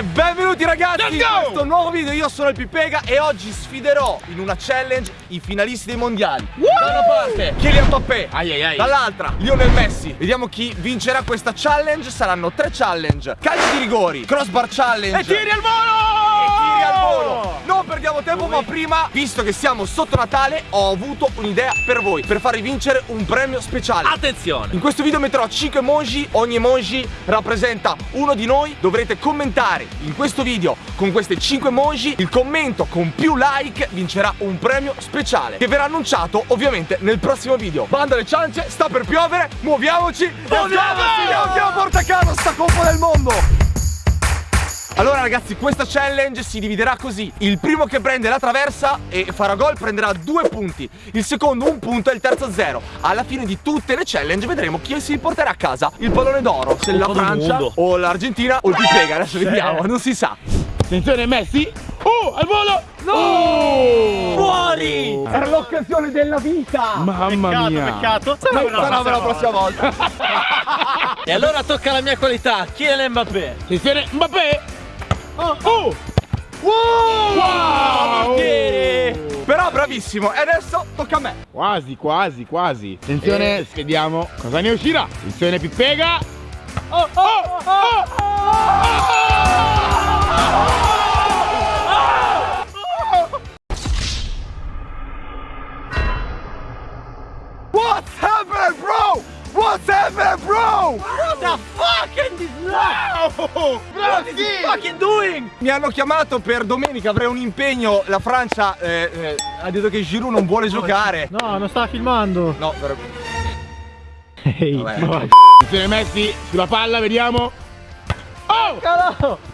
E benvenuti ragazzi in questo nuovo video, io sono il Pipega e oggi sfiderò in una challenge i finalisti dei mondiali. Da una parte Kylian Mbappé, dall'altra Lionel Messi. Vediamo chi vincerà questa challenge, saranno tre challenge. Calci di rigori, crossbar challenge. E tiri al volo! Non perdiamo tempo ma prima, visto che siamo sotto Natale Ho avuto un'idea per voi Per farvi vincere un premio speciale. Attenzione! in questo video metterò 5 emoji, ogni emoji rappresenta uno di noi. Dovrete commentare in questo video con queste 5 emoji. Il commento con più like vincerà un premio speciale Che verrà annunciato ovviamente nel prossimo video. Banda alle ciance, sta per piovere, muoviamoci. Muoviamoci, andiamo la porta a casa sta coppa del mondo allora ragazzi questa challenge si dividerà così Il primo che prende la traversa e farà gol prenderà due punti Il secondo un punto e il terzo zero Alla fine di tutte le challenge vedremo chi si porterà a casa il pallone d'oro Se la Francia o l'Argentina o il Pipega Adesso vediamo, non si sa Attenzione Messi! Oh, al volo! No! Fuori! Era l'occasione della vita Mamma mia! Peccato. Sarà per la prossima volta E allora tocca alla mia qualità. Kylian Mbappé. Attenzione Mbappé! Oh, Oh! Wow! Però bravissimo E adesso tocca a me Quasi, quasi, quasi. Attenzione, vediamo cosa ne uscirà. Attenzione Pippega. Oh, oh, oh, What's happening bro? What's happening bro? What the fuck is this oh! What is he fucking doing? Mi hanno chiamato per domenica, avrei un impegno. La Francia eh, eh, ha detto che Giroud non vuole giocare. No, non sta filmando. No, per... Ehi. Vabbè. Attenzione Messi sulla palla, vediamo. Oh! Calo.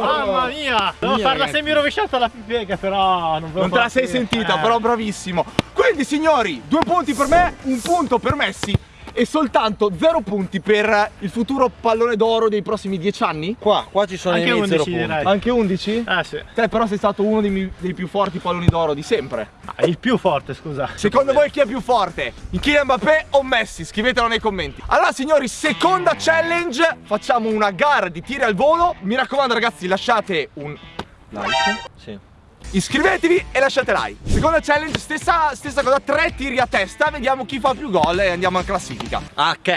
Mamma mia. Devo Mia, farla ragazzi. semi rovesciata alla piega, però non, Non te la sei sentita, Eh. però bravissimo. Quindi, signori, due punti per me, un punto per Messi e soltanto zero punti per il futuro pallone d'oro dei prossimi dieci anni. Qua, qua ci sono Anche i miei 11 zero punti. direi. Anche 11? Eh sì. Te però sei stato uno dei, dei più forti palloni d'oro di sempre. Ah, il più forte, scusa. Secondo voi chi è più forte? Kylian Mbappé o Messi? Scrivetelo nei commenti. Allora signori, seconda challenge. Facciamo una gara di tiri al volo. Mi raccomando ragazzi, lasciate un like. Iscrivetevi e lasciate like. Seconda challenge, stessa, stessa cosa, tre tiri a testa. Vediamo chi fa più gol e andiamo in classifica. Ok.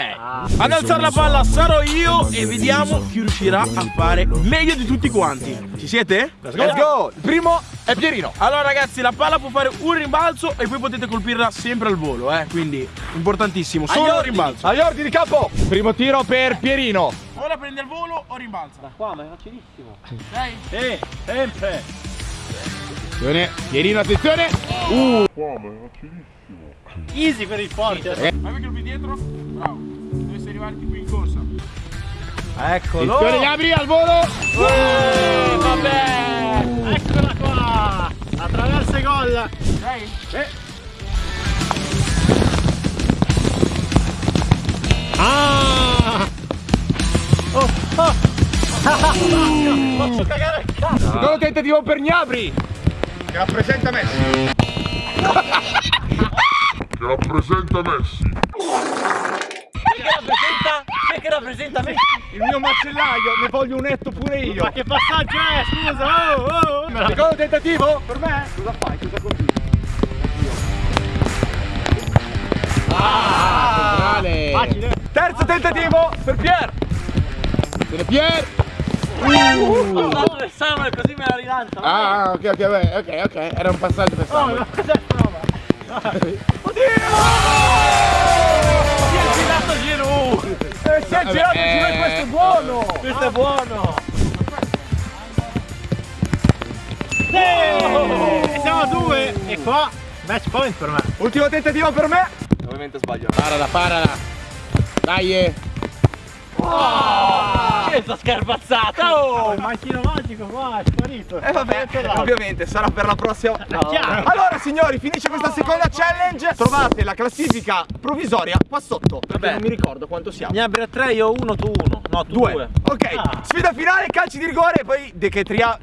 Ad alzare la palla sarò io e vediamo chi riuscirà a fare meglio di tutti quanti. Ci siete? Let's go! Il primo è Pierino. Allora ragazzi la palla può fare un rimbalzo e poi potete colpirla sempre al volo eh Quindi importantissimo Solo un rimbalzo Agli ordini di capo. Primo tiro per Pierino. Ora prende il volo o rimbalza Qua, ma è facilissimo. Dai Sì, sempre. Attenzione Pierino attenzione Easy per il forte. Vai che qui dietro Bravo Dovresti arrivarti qui in corsa Eccolo. Attenzione Gabri al volo Eh, vabbè. Eccola qua. Attraverso i gol. Dai Ah! Oh, oh. Faccio cagare il cazzo. Secondo tentativo per Gnabri. Che rappresenta Messi. che rappresenta Messi. Che rappresenta? Che rappresenta me? Il mio macellaio, ne voglio un netto pure io. Ma che passaggio è? Scusa. Oh, oh, oh. Secondo tentativo per me? Cosa fai? Cosa continui? Centrale Facile. Terzo tentativo per Pier. Attenzione Pier No, dove sono? Così me la rilancia. Ah ok ok ok ok Era un passaggio per Oh, Samuel ma cos'è sta roba? Si è girato Giroud. Eh, si è girato eh. giù e questo è buono. Questo è buono. Sì. E siamo a due. E qua match point per me. Ultimo tentativo per me. Ovviamente sbaglio. Parala parala Dai eh. Questa scarpazzata. Oh, il macchino magico qua, è sparito. Eh vabbè, ovviamente sarà per la prossima. No. chiaro. Allora signori, finisce questa seconda challenge. Trovate la classifica provvisoria qua sotto. Perché Vabbè. non mi ricordo quanto siamo. Ne abbia tre, io uno, tu uno. No, tu due. Due. Ok, Ah. sfida finale, calci di rigore e poi decretriamo.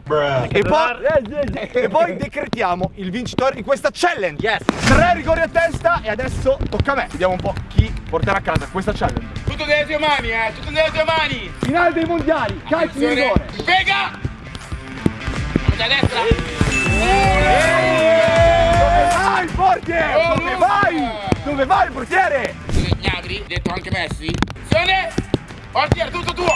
E poi, e poi decretiamo il vincitore di questa challenge. Yes. Tre rigori a testa e adesso tocca a me. Vediamo un po' chi porterà a casa questa challenge. Tutto nelle tue mani, eh! Tutto nelle tue mani! Finale dei mondiali, calcio di rigore. Pega! Da destra! Dove vai il portiere? Oh, Dove vai? Dove vai il portiere? Gnagri, detto anche Messi. Azione! Portiere, tutto tuo!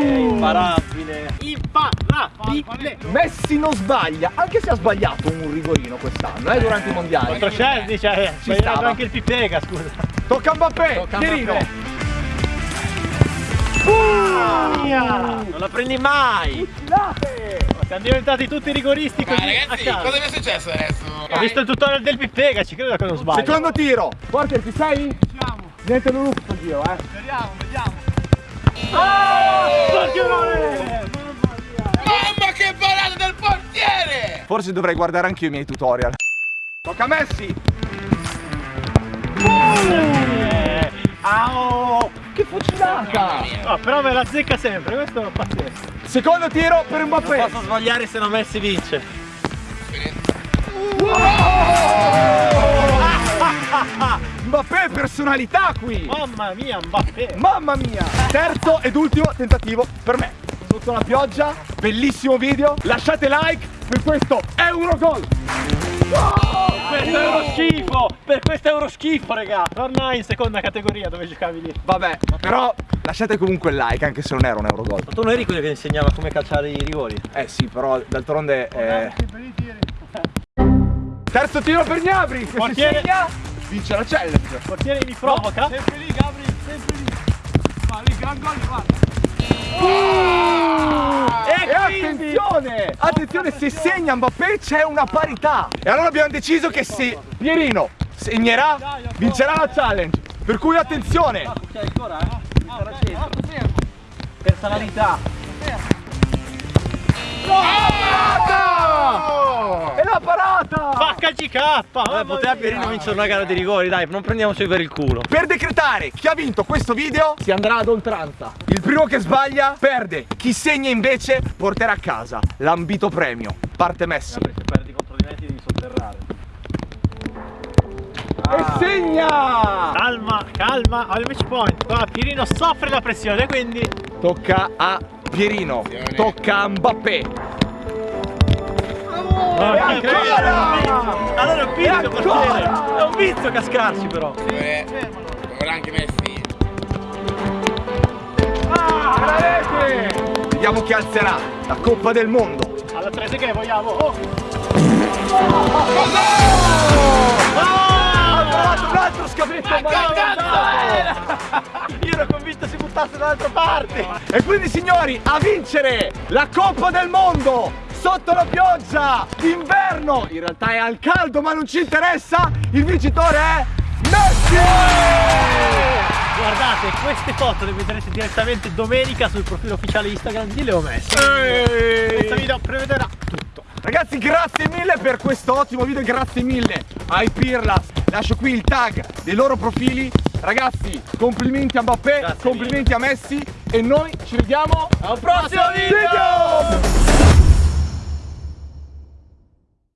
Imparabile. Imparabile. Messi non sbaglia, anche se ha sbagliato un rigorino quest'anno, eh, durante i mondiali. Contro Chelsea, cioè, Ci stava. anche il Pipega, scusa. Tocca a Mbappé, Tocca a Pierino. Mbappé. Non la prendi mai. Siamo diventati tutti rigoristi così a ragazzi, cosa mi è successo adesso? Ho visto il tutorial del Pipega, ci credo da cosa non sbaglio. Secondo tiro. Portiere, ci sei? Siamo. Niente non sto giro, eh. Mamma che parata del portiere! Forse dovrei guardare anche io i miei tutorial. Tocca a Messi. Eh, Au! Fucilata! No, però me la zecca sempre, questo è pazzesco. Secondo tiro per Mbappé. Posso sbagliare se non Messi vince. Mbappé personalità qui. Mamma mia, Mbappé! Mamma mia! Terzo ed ultimo tentativo per me. Sotto la pioggia, bellissimo video. Lasciate like per questo Eurogol. Questo è uno schifo! Per questo è uno schifo, raga! Torna in seconda categoria dove giocavi lì. Vabbè, però lasciate comunque il like anche se non era un Eurogol. Ma tu non eri quello che insegnava come calciare i rigori? Eh sì, però d'altronde eh... Terzo tiro per Gnabri, si Portiere. segna, vince la challenge. Portiere mi provoca? Sempre lì Gabri, sempre lì. Ma lì gran gol, guarda. E attenzione! Attenzione, se segna Mbappé c'è una parità. E allora abbiamo deciso che se Pierino segnerà, vincerà la challenge. Per cui attenzione! Ancora, eh? Parata! Pacca GK! Vabbè, poteva Pierino vincere una gara di rigori, dai, non prendiamoci per il culo. Per decretare chi ha vinto questo video si andrà ad oltranza. Il primo che sbaglia perde. Chi segna invece porterà a casa l'ambito premio. Parte Messi. Se perdi contro di me ti devi sotterrare. E segna! Calma, calma, al match point. Qua Pirino soffre la pressione, quindi Tocca a Pierino. Tocca a Mbappé. Oh, ancora! Allora è un vizio portiere! È un vizio cascarci però! Ora anche Messi. La rete! Vediamo chi alzerà la Coppa del Mondo. Alla 3 che vogliamo! Oh! Ha trovato un altro scavetto Io ero convinto si buttasse dall'altra parte! E quindi signori, a vincere la Coppa del Mondo sotto la pioggia d'inverno. In realtà è al caldo, ma non ci interessa. Il vincitore è Messi! Guardate, queste foto le vedrete direttamente domenica sul profilo ufficiale Instagram di Leo Messi. Questo video prevederà tutto. Ragazzi grazie mille per questo ottimo video, grazie mille ai Pirlas. Lascio qui il tag dei loro profili. Ragazzi, complimenti a Mbappé, Grazie complimenti a Messi e noi ci vediamo al prossimo video!